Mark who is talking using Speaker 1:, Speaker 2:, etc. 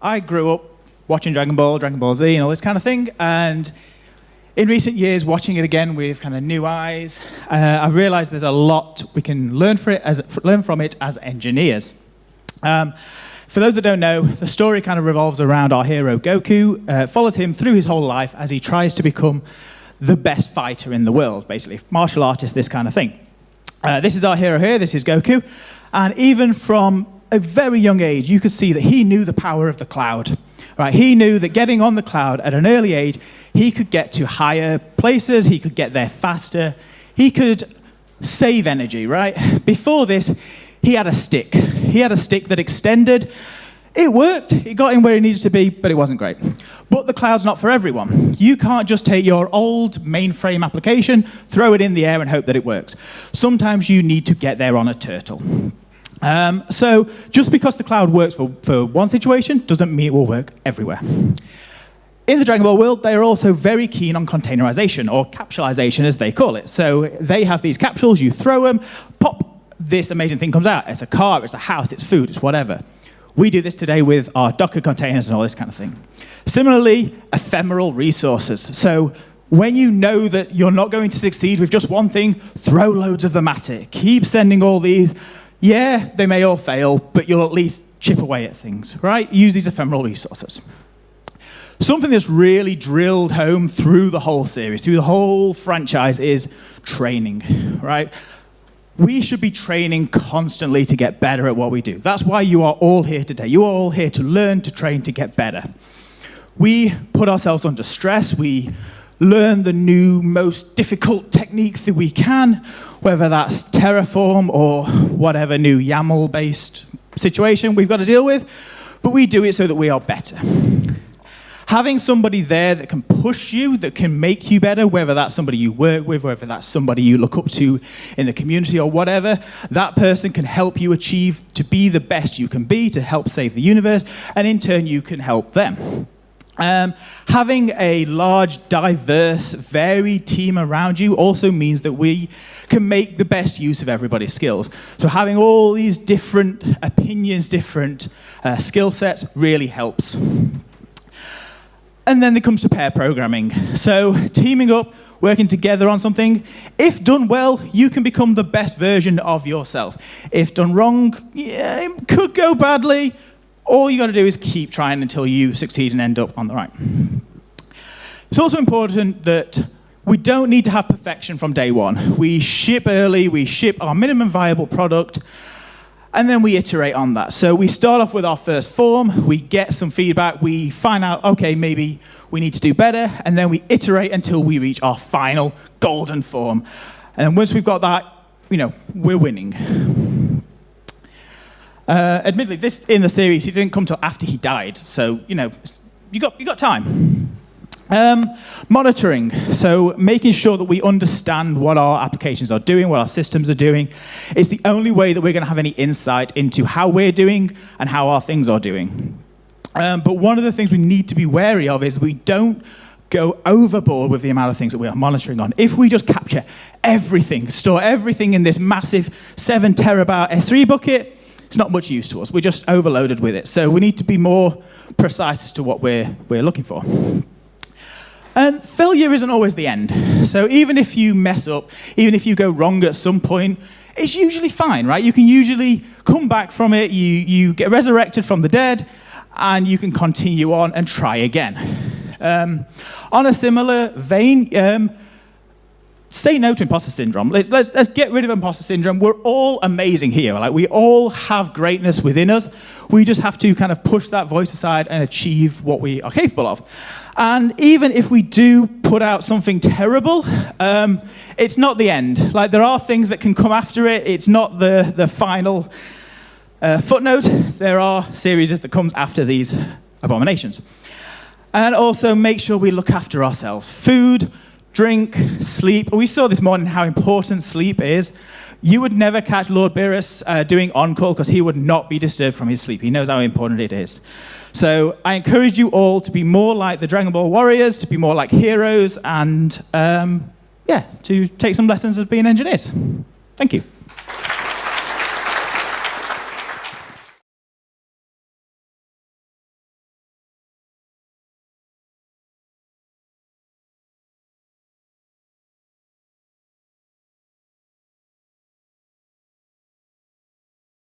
Speaker 1: I grew up watching Dragon Ball, Dragon Ball Z, and all this kind of thing. And in recent years, watching it again with kind of new eyes, uh, I've realized there's a lot we can learn, for it as, learn from it as engineers. Um, for those that don't know, the story kind of revolves around our hero Goku, uh, follows him through his whole life as he tries to become the best fighter in the world, basically, martial artist, this kind of thing. Uh, this is our hero here, this is Goku, and even from a very young age, you could see that he knew the power of the cloud. Right? He knew that getting on the cloud at an early age, he could get to higher places, he could get there faster, he could save energy, right? Before this, he had a stick. He had a stick that extended. It worked, it got him where he needed to be, but it wasn't great. But the cloud's not for everyone. You can't just take your old mainframe application, throw it in the air and hope that it works. Sometimes you need to get there on a turtle. Um, so just because the cloud works for, for one situation doesn't mean it will work everywhere. In the Dragon Ball world, they are also very keen on containerization, or capsulization as they call it. So they have these capsules, you throw them, pop, this amazing thing comes out. It's a car, it's a house, it's food, it's whatever. We do this today with our Docker containers and all this kind of thing. Similarly, ephemeral resources. So when you know that you're not going to succeed with just one thing, throw loads of them at it. Keep sending all these. Yeah, they may all fail, but you'll at least chip away at things, right? Use these ephemeral resources. Something that's really drilled home through the whole series, through the whole franchise, is training, right? We should be training constantly to get better at what we do. That's why you are all here today. You are all here to learn, to train, to get better. We put ourselves under stress. We learn the new, most difficult techniques that we can, whether that's Terraform or whatever new YAML-based situation we've got to deal with, but we do it so that we are better having somebody there that can push you, that can make you better, whether that's somebody you work with, whether that's somebody you look up to in the community or whatever, that person can help you achieve to be the best you can be, to help save the universe, and in turn you can help them. Um, having a large, diverse, varied team around you also means that we can make the best use of everybody's skills. So having all these different opinions, different uh, skill sets really helps. And then there comes to pair programming. So teaming up, working together on something. If done well, you can become the best version of yourself. If done wrong, yeah, it could go badly. All you got to do is keep trying until you succeed and end up on the right. It's also important that we don't need to have perfection from day one. We ship early, we ship our minimum viable product, and then we iterate on that. So we start off with our first form, we get some feedback, we find out, okay, maybe we need to do better, and then we iterate until we reach our final golden form. And once we've got that, you know, we're winning. Uh, admittedly, this in the series, he didn't come till after he died, so, you know, you got, you got time. Um, monitoring, so making sure that we understand what our applications are doing, what our systems are doing, is the only way that we're going to have any insight into how we're doing and how our things are doing. Um, but one of the things we need to be wary of is we don't go overboard with the amount of things that we are monitoring on. If we just capture everything, store everything in this massive 7 terabyte S3 bucket, it's not much use to us. We're just overloaded with it. So we need to be more precise as to what we're, we're looking for. And failure isn't always the end. So even if you mess up, even if you go wrong at some point, it's usually fine, right? You can usually come back from it, you, you get resurrected from the dead, and you can continue on and try again. Um, on a similar vein, um, say no to imposter syndrome. Let's, let's, let's, get rid of imposter syndrome. We're all amazing here. Like we all have greatness within us. We just have to kind of push that voice aside and achieve what we are capable of. And even if we do put out something terrible, um, it's not the end. Like there are things that can come after it. It's not the, the final uh, footnote. There are series that comes after these abominations. And also make sure we look after ourselves. Food, drink, sleep. We saw this morning how important sleep is. You would never catch Lord Beerus uh, doing on-call because he would not be disturbed from his sleep. He knows how important it is. So I encourage you all to be more like the Dragon Ball warriors, to be more like heroes, and um, yeah, to take some lessons as being engineers. Thank you.